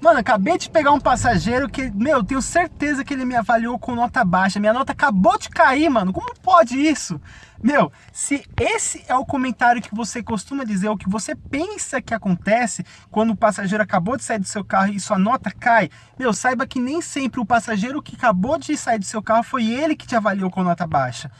Mano, acabei de pegar um passageiro que, meu, tenho certeza que ele me avaliou com nota baixa. Minha nota acabou de cair, mano. Como pode isso? Meu, se esse é o comentário que você costuma dizer, o que você pensa que acontece quando o passageiro acabou de sair do seu carro e sua nota cai, meu, saiba que nem sempre o passageiro que acabou de sair do seu carro foi ele que te avaliou com nota baixa.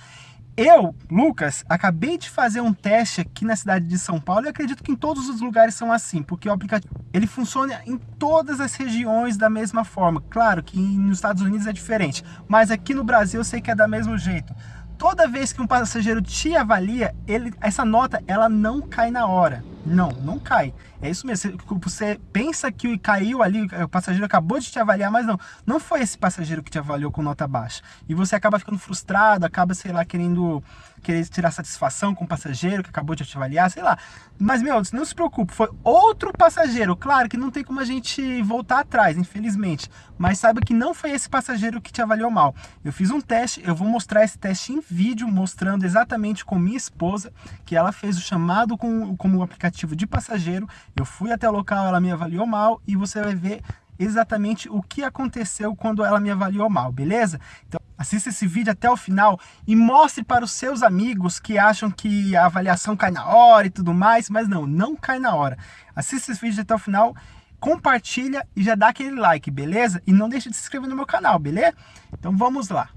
Eu, Lucas, acabei de fazer um teste aqui na cidade de São Paulo e acredito que em todos os lugares são assim, porque o aplicativo ele funciona em todas as regiões da mesma forma. Claro que nos Estados Unidos é diferente, mas aqui no Brasil eu sei que é da mesmo jeito. Toda vez que um passageiro te avalia, ele, essa nota ela não cai na hora. Não, não cai. É isso mesmo. Você pensa que caiu ali, o passageiro acabou de te avaliar, mas não. Não foi esse passageiro que te avaliou com nota baixa. E você acaba ficando frustrado, acaba, sei lá, querendo querer tirar satisfação com o passageiro que acabou de te avaliar, sei lá. Mas, meu, não se preocupe, foi outro passageiro. Claro que não tem como a gente voltar atrás, infelizmente. Mas saiba que não foi esse passageiro que te avaliou mal. Eu fiz um teste, eu vou mostrar esse teste em vídeo, mostrando exatamente com minha esposa, que ela fez o chamado com, como aplicativo de passageiro. Eu fui até o local, ela me avaliou mal e você vai ver exatamente o que aconteceu quando ela me avaliou mal, beleza? Então assista esse vídeo até o final e mostre para os seus amigos que acham que a avaliação cai na hora e tudo mais, mas não, não cai na hora. Assista esse vídeo até o final, compartilha e já dá aquele like, beleza? E não deixe de se inscrever no meu canal, beleza? Então vamos lá.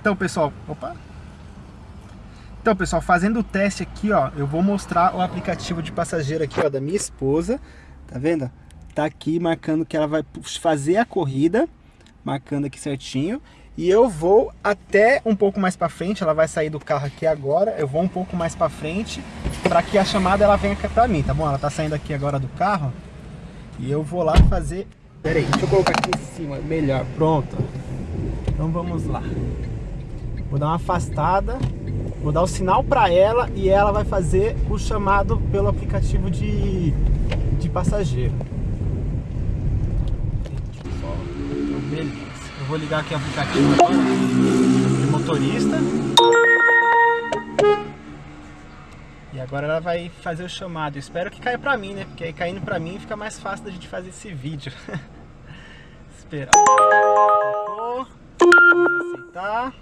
Então pessoal, opa, então, pessoal, fazendo o teste aqui, ó, eu vou mostrar o aplicativo de passageiro aqui, ó, da minha esposa. Tá vendo? Tá aqui marcando que ela vai fazer a corrida, marcando aqui certinho. E eu vou até um pouco mais para frente, ela vai sair do carro aqui agora. Eu vou um pouco mais para frente para que a chamada ela venha para mim, tá bom? Ela tá saindo aqui agora do carro. E eu vou lá fazer... Pera aí, deixa eu colocar aqui em cima, melhor. Pronto. Então vamos lá. Vou dar uma afastada. Vou dar o sinal para ela e ela vai fazer o chamado pelo aplicativo de, de passageiro. Então, beleza. Eu vou ligar aqui o aplicativo de motorista. E agora ela vai fazer o chamado. Eu espero que caia pra mim, né? Porque aí caindo pra mim fica mais fácil da gente fazer esse vídeo. Esperar. Aceitar.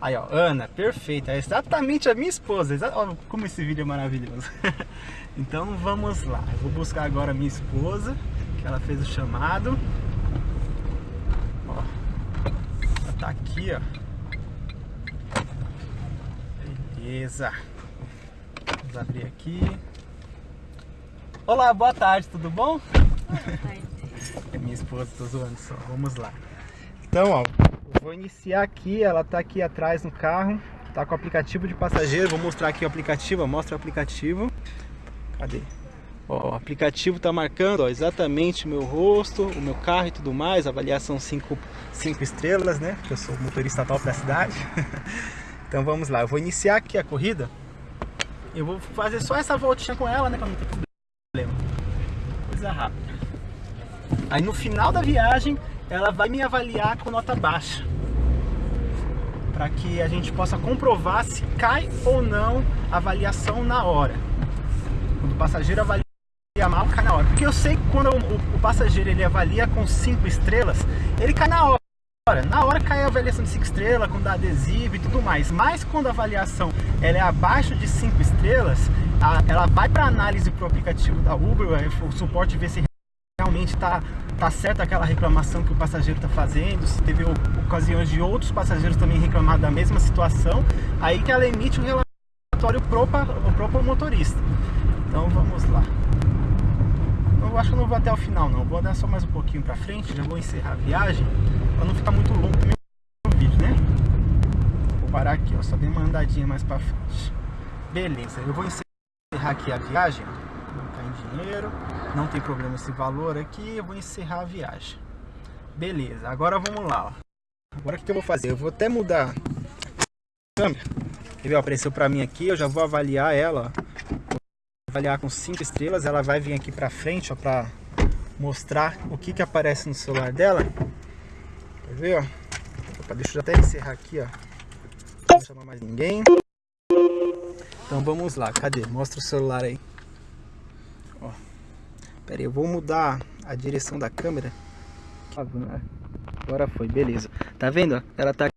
Aí, ó, Ana, perfeita. É exatamente a minha esposa. Exa ó, como esse vídeo é maravilhoso. então vamos lá. Eu vou buscar agora a minha esposa, que ela fez o chamado. Ó, ela tá aqui, ó. Beleza. Vamos abrir aqui. Olá, boa tarde, tudo bom? Boa tarde. é minha esposa, tô zoando só. Vamos lá. Então, ó, Vou iniciar aqui, ela está aqui atrás no carro, está com o aplicativo de passageiro, vou mostrar aqui o aplicativo, mostra o aplicativo. Cadê? Ó, o aplicativo está marcando ó, exatamente o meu rosto, o meu carro e tudo mais, avaliação 5 estrelas, né? Porque eu sou motorista top da cidade. então vamos lá, eu vou iniciar aqui a corrida. Eu vou fazer só essa voltinha com ela, né? Para não ter problema. Coisa rápida. Aí no final da viagem ela vai me avaliar com nota baixa. Para que a gente possa comprovar se cai ou não a avaliação na hora. Quando o passageiro avalia mal, cai na hora. Porque eu sei que quando o, o passageiro ele avalia com 5 estrelas, ele cai na hora. Na hora cai a avaliação de 5 estrelas, com dá adesivo e tudo mais. Mas quando a avaliação ela é abaixo de 5 estrelas, a, ela vai para análise para o aplicativo da Uber, o suporte vê se realmente está tá certa aquela reclamação que o passageiro está fazendo, se teve ocasiões de outros passageiros também reclamar da mesma situação, aí que ela emite o relatório pro, próprio motorista. Então vamos lá. Eu acho que eu não vou até o final não, vou dar só mais um pouquinho para frente, já vou encerrar a viagem, para não ficar muito longo o vídeo, né? Vou parar aqui, ó, só dei uma andadinha mais para frente. Beleza, eu vou encerrar aqui a viagem, dinheiro não tem problema esse valor aqui, eu vou encerrar a viagem. Beleza, agora vamos lá. Agora o que eu vou fazer? Eu vou até mudar a câmera. Ele apareceu para mim aqui, eu já vou avaliar ela. Vou avaliar com 5 estrelas, ela vai vir aqui para frente, ó, para mostrar o que que aparece no celular dela. Quer ver, ó? Opa, deixa eu até encerrar aqui, ó. Não chamar mais ninguém. Então vamos lá, cadê? Mostra o celular aí. Pera aí, eu vou mudar a direção da câmera. Agora foi, beleza. Tá vendo? Ela tá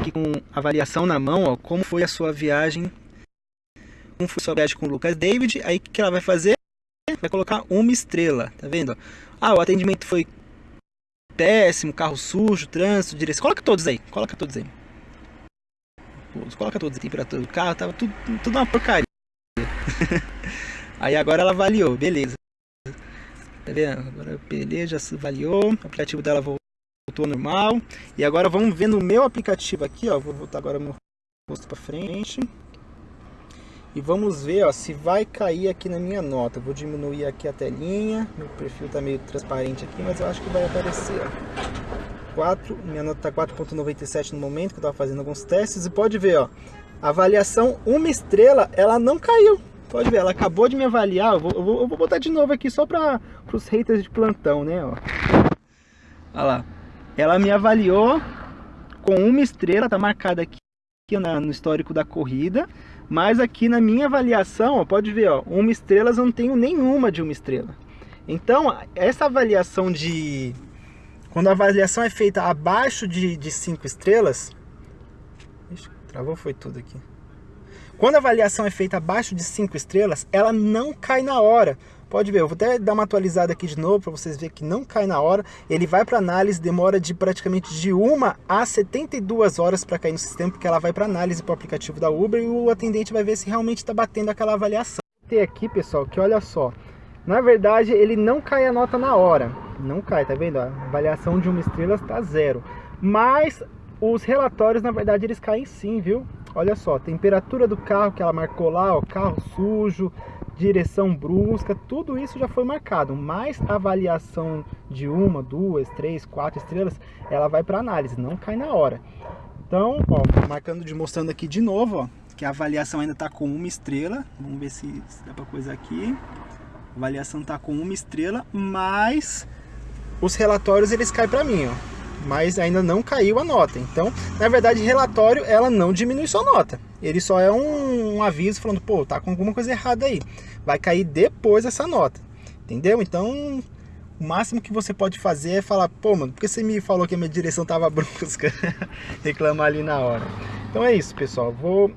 aqui com avaliação na mão, ó, como foi a sua viagem. Como foi a sua viagem com o Lucas David. Aí o que ela vai fazer? Vai colocar uma estrela, tá vendo? Ah, o atendimento foi péssimo, carro sujo, trânsito, direção. Coloca todos aí, coloca todos aí. Coloca todos a temperatura do carro, tava tudo, tudo uma porcaria. aí agora ela avaliou, beleza. Tá vendo? Agora beleza, já avaliou, o aplicativo dela voltou normal. E agora vamos ver no meu aplicativo aqui, ó. Vou voltar agora meu rosto para frente. E vamos ver, ó, se vai cair aqui na minha nota. Vou diminuir aqui a telinha. Meu perfil tá meio transparente aqui, mas eu acho que vai aparecer, ó. 4, minha nota tá 4.97 no momento, que eu tava fazendo alguns testes. E pode ver, ó. Avaliação uma estrela, ela não caiu. Pode ver, ela acabou de me avaliar. Eu vou, eu vou, eu vou botar de novo aqui só para os haters de plantão, né? Ó. Olha lá. Ela me avaliou com uma estrela, tá marcada aqui no histórico da corrida, mas aqui na minha avaliação, ó, pode ver, ó, uma estrela eu não tenho nenhuma de uma estrela. Então, essa avaliação de... Quando a avaliação é feita abaixo de, de cinco estrelas... Ixi, travou foi tudo aqui. Quando a avaliação é feita abaixo de cinco estrelas, ela não cai na hora. Pode ver, eu vou até dar uma atualizada aqui de novo para vocês verem que não cai na hora. Ele vai para análise, demora de praticamente de 1 a 72 horas para cair no sistema, porque ela vai para análise para o aplicativo da Uber e o atendente vai ver se realmente está batendo aquela avaliação. Tem aqui, pessoal, que olha só, na verdade ele não cai a nota na hora, não cai, tá vendo? A avaliação de uma estrela está zero, mas os relatórios, na verdade, eles caem sim, viu? Olha só, temperatura do carro que ela marcou lá, ó, carro sujo, direção brusca, tudo isso já foi marcado, mas a avaliação de uma, duas, três, quatro estrelas, ela vai para análise, não cai na hora. Então, ó, marcando mostrando aqui de novo, ó, que a avaliação ainda está com uma estrela, vamos ver se, se dá para coisa aqui. A avaliação está com uma estrela, mas os relatórios eles caem para mim, ó mas ainda não caiu a nota. Então, na verdade, relatório ela não diminui sua nota. Ele só é um, um, aviso falando, pô, tá com alguma coisa errada aí. Vai cair depois essa nota. Entendeu? Então, o máximo que você pode fazer é falar, pô, mano, por que você me falou que a minha direção tava brusca? Reclamar ali na hora. Então é isso, pessoal. Vou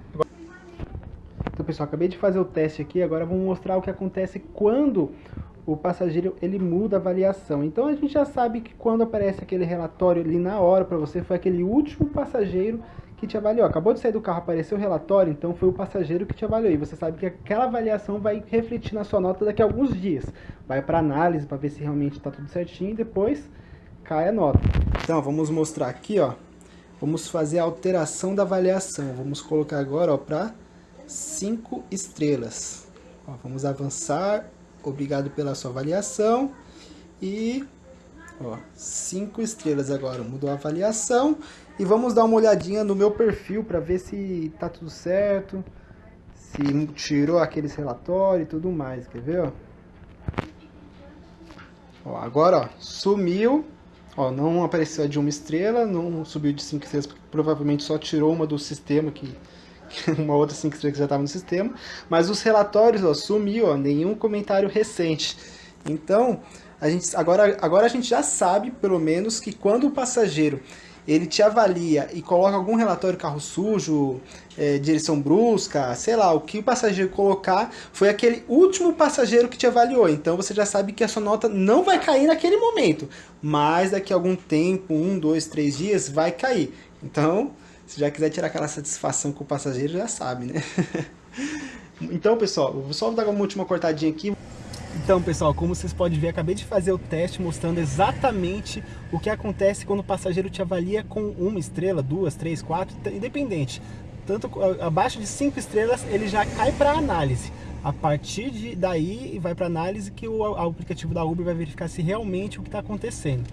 então, pessoal, acabei de fazer o teste aqui, agora vou mostrar o que acontece quando o passageiro ele muda a avaliação. Então a gente já sabe que quando aparece aquele relatório ali na hora para você, foi aquele último passageiro que te avaliou. Acabou de sair do carro, apareceu o relatório, então foi o passageiro que te avaliou. E você sabe que aquela avaliação vai refletir na sua nota daqui a alguns dias. Vai para análise para ver se realmente está tudo certinho e depois cai a nota. Então vamos mostrar aqui, ó. Vamos fazer a alteração da avaliação. Vamos colocar agora para 5 estrelas. Ó, vamos avançar obrigado pela sua avaliação. E, ó, cinco estrelas agora, mudou a avaliação. E vamos dar uma olhadinha no meu perfil para ver se tá tudo certo. Se tirou aqueles relatórios e tudo mais, quer ver, ó? ó agora, ó, sumiu. Ó, não apareceu de uma estrela, não subiu de cinco estrelas, provavelmente só tirou uma do sistema que uma outra 5 estrelas que já estava no sistema, mas os relatórios ó, sumiu, ó, nenhum comentário recente. Então, a gente, agora, agora a gente já sabe, pelo menos, que quando o passageiro ele te avalia e coloca algum relatório carro sujo, é, direção brusca, sei lá, o que o passageiro colocar foi aquele último passageiro que te avaliou. Então você já sabe que a sua nota não vai cair naquele momento, mas daqui a algum tempo, um, dois, três dias, vai cair. Então, se já quiser tirar aquela satisfação com o passageiro, já sabe, né? então, pessoal, vou só dar uma última cortadinha aqui. Então, pessoal, como vocês podem ver, acabei de fazer o teste mostrando exatamente o que acontece quando o passageiro te avalia com uma estrela, duas, três, quatro, independente. Tanto abaixo de cinco estrelas, ele já cai para análise. A partir de daí, vai para análise que o, aplicativo da Uber vai verificar se realmente o que está acontecendo.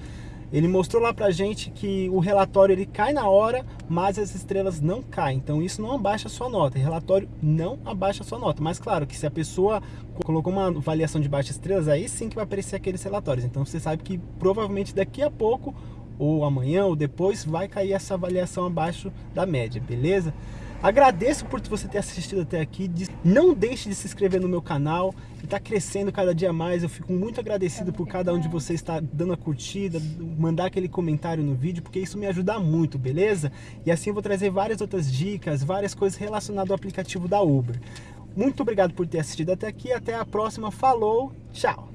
Ele mostrou lá pra gente que o relatório ele cai na hora, mas as estrelas não caem. Então isso não abaixa a sua nota. O relatório não abaixa a sua nota. Mas claro que se a pessoa colocou uma avaliação de baixas estrelas, aí sim que vai aparecer aqueles relatórios. Então você sabe que provavelmente daqui a pouco, ou amanhã, ou depois, vai cair essa avaliação abaixo da média, beleza? Agradeço por você ter assistido até aqui. Não deixe de se inscrever no meu canal. Está crescendo cada dia mais. Eu fico muito agradecido por cada um de vocês estar dando a curtida, mandar aquele comentário no vídeo, porque isso me ajuda muito, beleza? E assim eu vou trazer várias outras dicas, várias coisas relacionadas ao aplicativo da Uber. Muito obrigado por ter assistido até aqui. Até a próxima. Falou, tchau!